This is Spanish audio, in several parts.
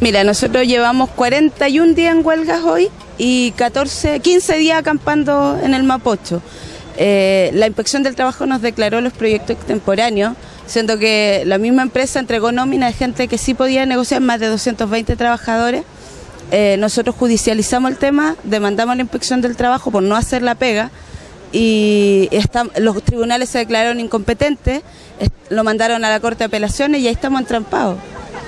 Mira, nosotros llevamos 41 días en huelgas hoy y 14, 15 días acampando en el Mapocho. Eh, la inspección del trabajo nos declaró los proyectos extemporáneos, siendo que la misma empresa entregó nómina de gente que sí podía negociar, más de 220 trabajadores. Eh, nosotros judicializamos el tema, demandamos la inspección del trabajo por no hacer la pega y los tribunales se declararon incompetentes, lo mandaron a la Corte de Apelaciones y ahí estamos entrampados.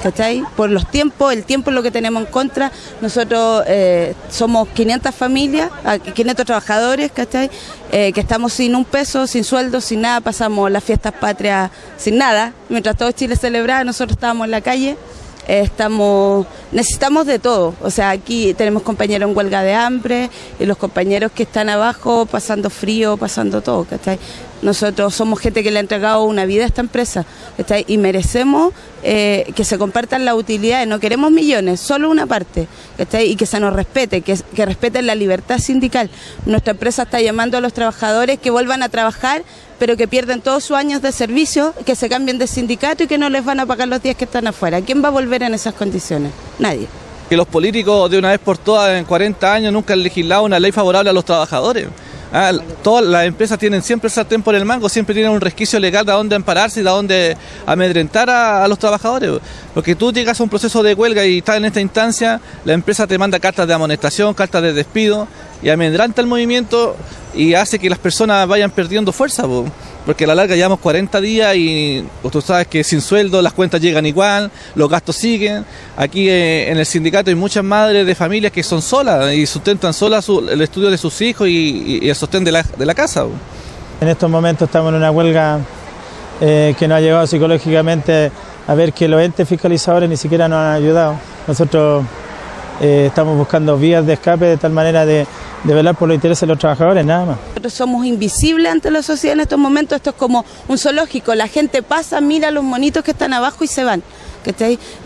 ¿Cachai? Por los tiempos, el tiempo es lo que tenemos en contra. Nosotros eh, somos 500 familias, 500 ah, trabajadores, ¿cachai? Eh, que estamos sin un peso, sin sueldo, sin nada, pasamos las fiestas patrias sin nada. Mientras todo Chile celebraba, nosotros estábamos en la calle estamos necesitamos de todo o sea aquí tenemos compañeros en huelga de hambre y los compañeros que están abajo pasando frío pasando todo ¿cachai? Nosotros somos gente que le ha entregado una vida a esta empresa y merecemos eh, que se compartan las utilidades no queremos millones solo una parte y que se nos respete que, que respeten la libertad sindical nuestra empresa está llamando a los trabajadores que vuelvan a trabajar pero que pierden todos sus años de servicio, que se cambien de sindicato y que no les van a pagar los días que están afuera. ¿Quién va a volver en esas condiciones? Nadie. Que los políticos de una vez por todas en 40 años nunca han legislado una ley favorable a los trabajadores. Ah, todas las empresas tienen siempre el sartén por el mango, siempre tienen un resquicio legal de dónde ampararse y de dónde amedrentar a, los trabajadores. Porque tú llegas a un proceso de huelga y estás en esta instancia, la empresa te manda cartas de amonestación, cartas de despido y amedrenta el movimiento y hace que las personas vayan perdiendo fuerza porque a la larga llevamos 40 días y pues, tú sabes que sin sueldo las cuentas llegan igual, los gastos siguen. Aquí eh, en el sindicato hay muchas madres de familias que son solas y sustentan solas el estudio de sus hijos y, el sostén de la, de la casa. En estos momentos estamos en una huelga eh, que nos ha llevado psicológicamente a ver que los entes fiscalizadores ni siquiera nos han ayudado. Nosotros eh, estamos buscando vías de escape de tal manera de de velar por los intereses de los trabajadores, nada más. Nosotros somos invisibles ante la sociedad en estos momentos, esto es como un zoológico, la gente pasa, mira a los monitos que están abajo y se van.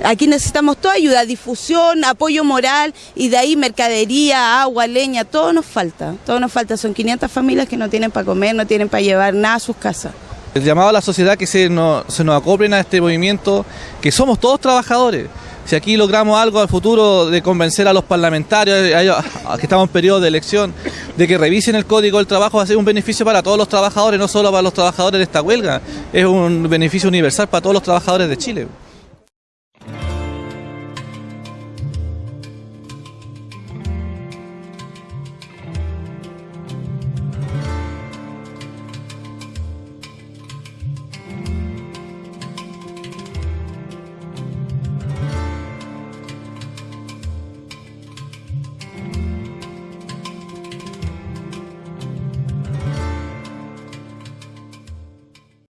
Aquí necesitamos toda ayuda, difusión, apoyo moral y de ahí mercadería, agua, leña, todo nos falta, todo nos falta. Son 500 familias que no tienen para comer, no tienen para llevar nada a sus casas. El llamado a la sociedad que se nos, se nos acoplen a este movimiento, que somos todos trabajadores si aquí logramos algo al futuro de convencer a los parlamentarios, que estamos en periodo de elección, de que revisen el código del trabajo, va a ser un beneficio para todos los trabajadores, no solo para los trabajadores de esta huelga, es un beneficio universal para todos los trabajadores de Chile.